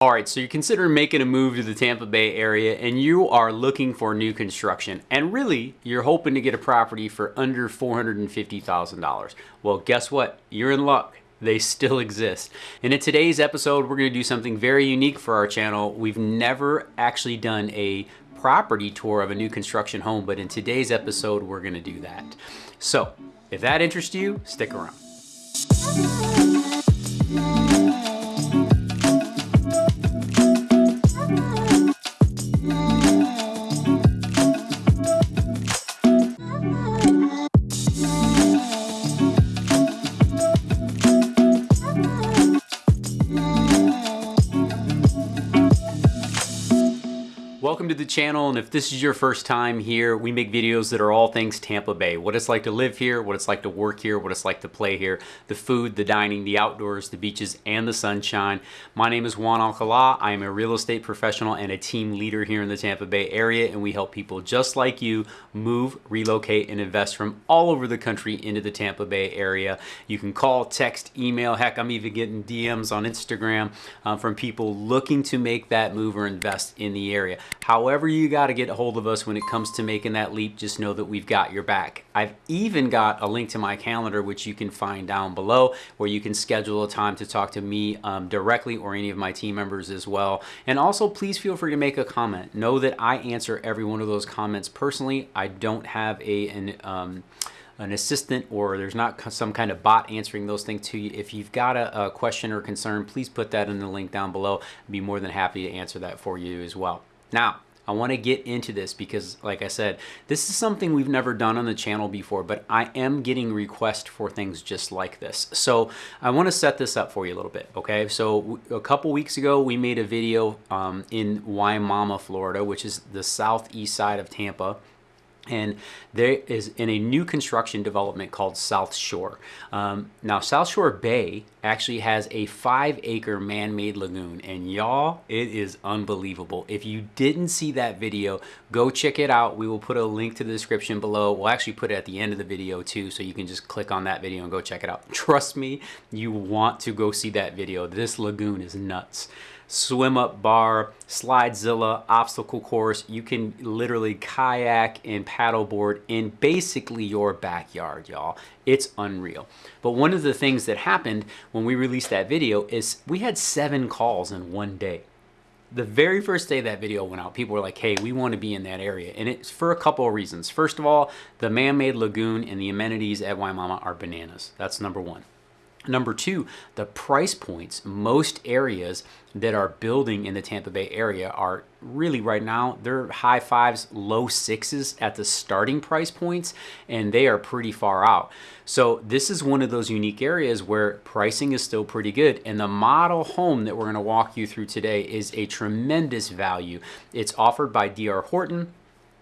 All right, so you're considering making a move to the Tampa Bay area and you are looking for new construction and really you're hoping to get a property for under $450,000. Well, guess what? You're in luck. They still exist. And in today's episode, we're gonna do something very unique for our channel. We've never actually done a property tour of a new construction home, but in today's episode, we're gonna do that. So if that interests you, stick around. Welcome to the channel, and if this is your first time here, we make videos that are all things Tampa Bay. What it's like to live here, what it's like to work here, what it's like to play here, the food, the dining, the outdoors, the beaches, and the sunshine. My name is Juan Alcala. I am a real estate professional and a team leader here in the Tampa Bay area, and we help people just like you move, relocate, and invest from all over the country into the Tampa Bay area. You can call, text, email, heck, I'm even getting DMs on Instagram uh, from people looking to make that move or invest in the area. However you got to get a hold of us when it comes to making that leap, just know that we've got your back. I've even got a link to my calendar, which you can find down below, where you can schedule a time to talk to me um, directly or any of my team members as well. And also, please feel free to make a comment. Know that I answer every one of those comments personally. I don't have a an um, an assistant or there's not some kind of bot answering those things to you. If you've got a, a question or concern, please put that in the link down below. I'd be more than happy to answer that for you as well. Now, I want to get into this because, like I said, this is something we've never done on the channel before, but I am getting requests for things just like this. So I want to set this up for you a little bit, okay? So a couple weeks ago, we made a video um, in Wimauma, Florida, which is the southeast side of Tampa and there is in a new construction development called South Shore. Um, now, South Shore Bay actually has a five acre man-made lagoon and y'all, it is unbelievable. If you didn't see that video, go check it out. We will put a link to the description below. We'll actually put it at the end of the video too, so you can just click on that video and go check it out. Trust me, you want to go see that video. This lagoon is nuts swim up bar, slidezilla, obstacle course. You can literally kayak and paddleboard in basically your backyard, y'all. It's unreal. But one of the things that happened when we released that video is we had seven calls in one day. The very first day that video went out, people were like, hey, we want to be in that area. And it's for a couple of reasons. First of all, the man-made lagoon and the amenities at Wimauma are bananas. That's number one. Number two, the price points. Most areas that are building in the Tampa Bay area are really right now, they're high fives, low sixes at the starting price points, and they are pretty far out. So this is one of those unique areas where pricing is still pretty good. And the model home that we're gonna walk you through today is a tremendous value. It's offered by DR Horton.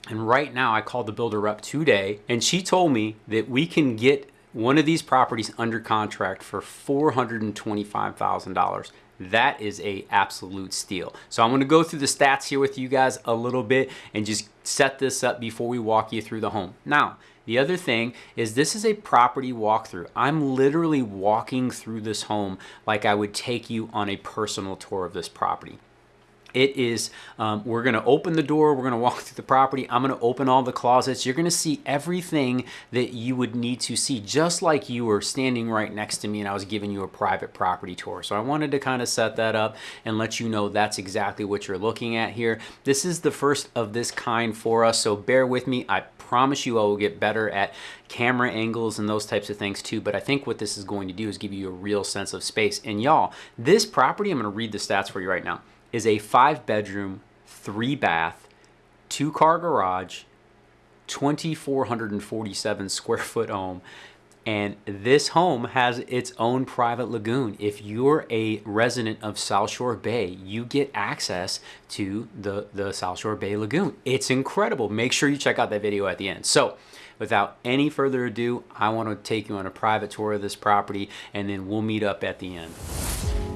And right now I called the builder up today and she told me that we can get one of these properties under contract for $425,000. That is a absolute steal. So I'm gonna go through the stats here with you guys a little bit and just set this up before we walk you through the home. Now, the other thing is this is a property walkthrough. I'm literally walking through this home like I would take you on a personal tour of this property. It is, um, we're gonna open the door, we're gonna walk through the property, I'm gonna open all the closets. You're gonna see everything that you would need to see, just like you were standing right next to me and I was giving you a private property tour. So I wanted to kind of set that up and let you know that's exactly what you're looking at here. This is the first of this kind for us, so bear with me. I promise you I will get better at camera angles and those types of things too. But I think what this is going to do is give you a real sense of space. And y'all, this property, I'm gonna read the stats for you right now is a five bedroom, three bath, two car garage, 2,447 square foot home. And this home has its own private lagoon. If you're a resident of South Shore Bay, you get access to the, the South Shore Bay Lagoon. It's incredible. Make sure you check out that video at the end. So without any further ado, I want to take you on a private tour of this property and then we'll meet up at the end.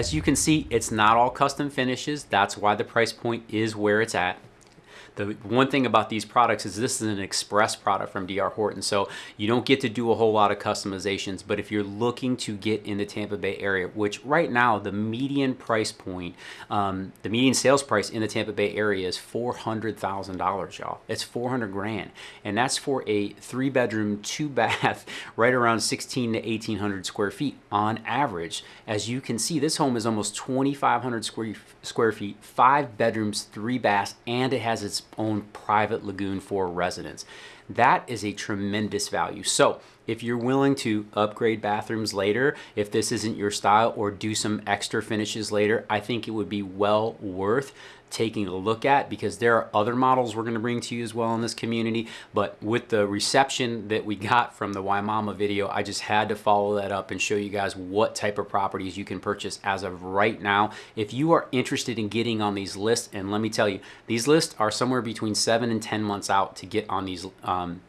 As you can see, it's not all custom finishes. That's why the price point is where it's at. The one thing about these products is this is an express product from DR Horton, so you don't get to do a whole lot of customizations, but if you're looking to get in the Tampa Bay area, which right now the median price point, um, the median sales price in the Tampa Bay area is $400,000, y'all. It's 400 grand, and that's for a three bedroom, two bath, right around 16 to 1800 square feet on average. As you can see, this home is almost 2,500 square, square feet, five bedrooms, three baths, and it has its own private lagoon for residents. That is a tremendous value. So if you're willing to upgrade bathrooms later, if this isn't your style or do some extra finishes later, I think it would be well worth taking a look at because there are other models we're going to bring to you as well in this community. But with the reception that we got from the Wimauma video, I just had to follow that up and show you guys what type of properties you can purchase as of right now. If you are interested in getting on these lists, and let me tell you, these lists are somewhere between seven and 10 months out to get on these um,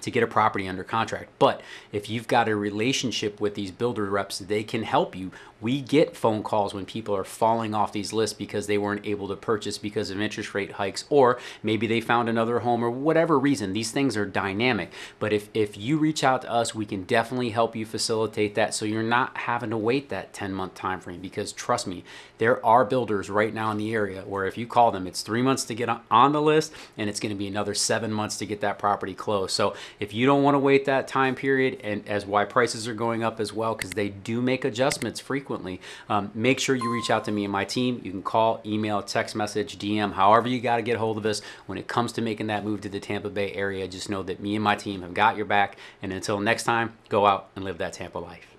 to get a property under contract. But if you've got a relationship with these builder reps, they can help you. We get phone calls when people are falling off these lists because they weren't able to purchase because of interest rate hikes, or maybe they found another home or whatever reason. These things are dynamic. But if, if you reach out to us, we can definitely help you facilitate that so you're not having to wait that 10 month time frame because trust me, there are builders right now in the area where if you call them, it's three months to get on the list and it's going to be another seven months to get that property closed. So if you don't want to wait that time period and as why prices are going up as well, because they do make adjustments frequently, um, make sure you reach out to me and my team. You can call, email, text message, DM, however you got to get hold of us. When it comes to making that move to the Tampa Bay area, just know that me and my team have got your back. And until next time, go out and live that Tampa life.